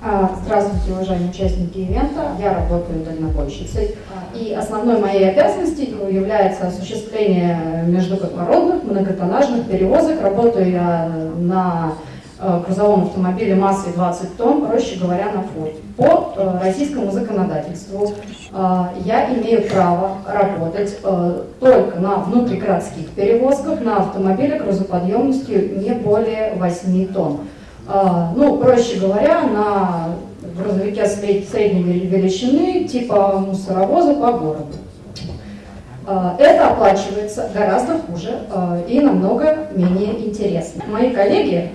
А, Здравствуйте, уважаемые участники ивента. Я работаю дальнобойщицей. И основной моей обязанностью является осуществление междукотлородных многотоннажных перевозок. Работаю я на э, грузовом автомобиле массой 20 тонн, проще говоря, на форте. По э, российскому законодательству э, я имею право работать только на внутригородских перевозках на автомобиле грузоподъемностью не более 8 тонн. А, ну, проще говоря, на грузовике средней величины, типа мусоровоза по городу. А, это оплачивается гораздо хуже а, и намного менее интересно. Мои коллеги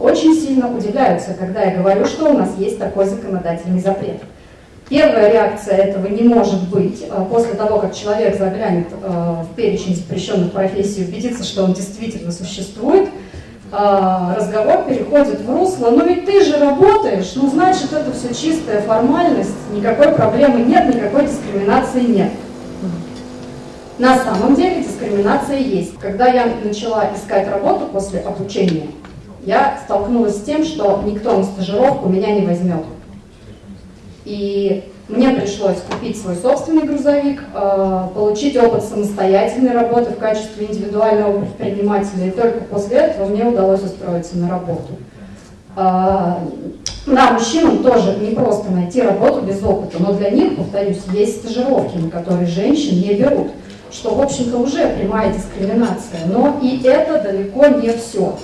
очень сильно удивляются, когда я говорю, что у нас есть такой законодательный запрет. Первая реакция этого не может быть после того, как человек заглянет в перечень запрещенных профессий и убедится, что он действительно существует – разговор переходит в русло, ну ведь ты же работаешь, ну значит это все чистая формальность, никакой проблемы нет, никакой дискриминации нет. На самом деле дискриминация есть. Когда я начала искать работу после обучения, я столкнулась с тем, что никто на стажировку меня не возьмет. И мне пришлось купить свой собственный грузовик, э, получить опыт самостоятельной работы в качестве индивидуального предпринимателя, и только после этого мне удалось устроиться на работу. Э, да, мужчинам тоже не просто найти работу без опыта, но для них, повторюсь, есть стажировки, на которые женщин не берут, что, в общем-то, уже прямая дискриминация. Но и это далеко не все.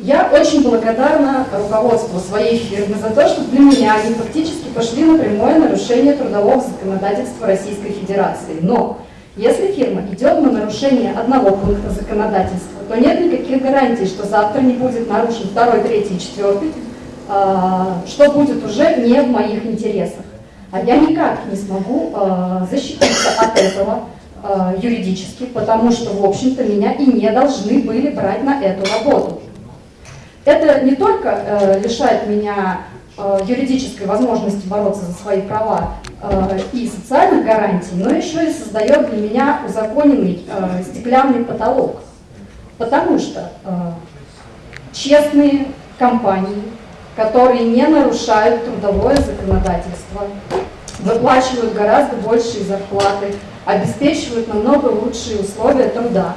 Я очень благодарна руководству своей фирмы за то, что для меня они фактически пошли на прямое нарушение трудового законодательства Российской Федерации. Но если фирма идет на нарушение одного пункта законодательства, то нет никаких гарантий, что завтра не будет нарушен второй, третий, четвертый, а, что будет уже не в моих интересах. А я никак не смогу а, защититься от этого а, юридически, потому что, в общем-то, меня и не должны были брать на эту работу. Это не только э, лишает меня э, юридической возможности бороться за свои права э, и социальных гарантий, но еще и создает для меня узаконенный э, стеклянный потолок. Потому что э, честные компании, которые не нарушают трудовое законодательство, выплачивают гораздо большие зарплаты, обеспечивают намного лучшие условия труда,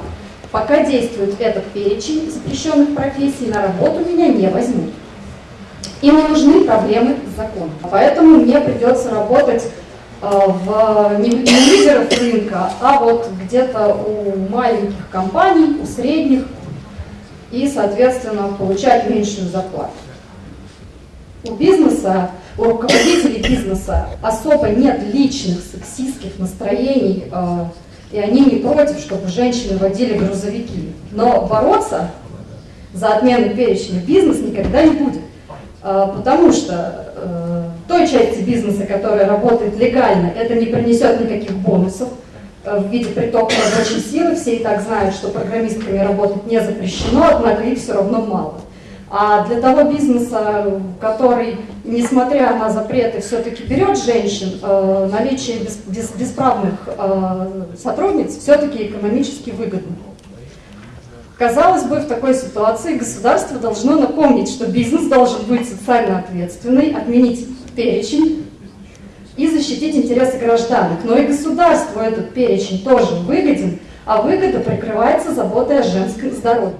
Пока действует этот перечень запрещенных профессий, на работу меня не возьмут. Им не нужны проблемы с законом. Поэтому мне придется работать э, в, не, не лидеров рынка, а вот где-то у маленьких компаний, у средних, и, соответственно, получать меньшую зарплату. У бизнеса, у руководителей бизнеса особо нет личных сексистских настроений, э, и они не против, чтобы женщины водили грузовики. Но бороться за отмену перечня бизнес никогда не будет. А, потому что э, той части бизнеса, которая работает легально, это не принесет никаких бонусов э, в виде притока рабочей силы. Все и так знают, что программистками работать не запрещено, однако их все равно мало. А для того бизнеса, который, несмотря на запреты, все-таки берет женщин, э, наличие без, бесправных э, сотрудниц все-таки экономически выгодно. Казалось бы, в такой ситуации государство должно напомнить, что бизнес должен быть социально ответственный, отменить перечень и защитить интересы гражданок. Но и государству этот перечень тоже выгоден, а выгода прикрывается заботой о женском здоровье.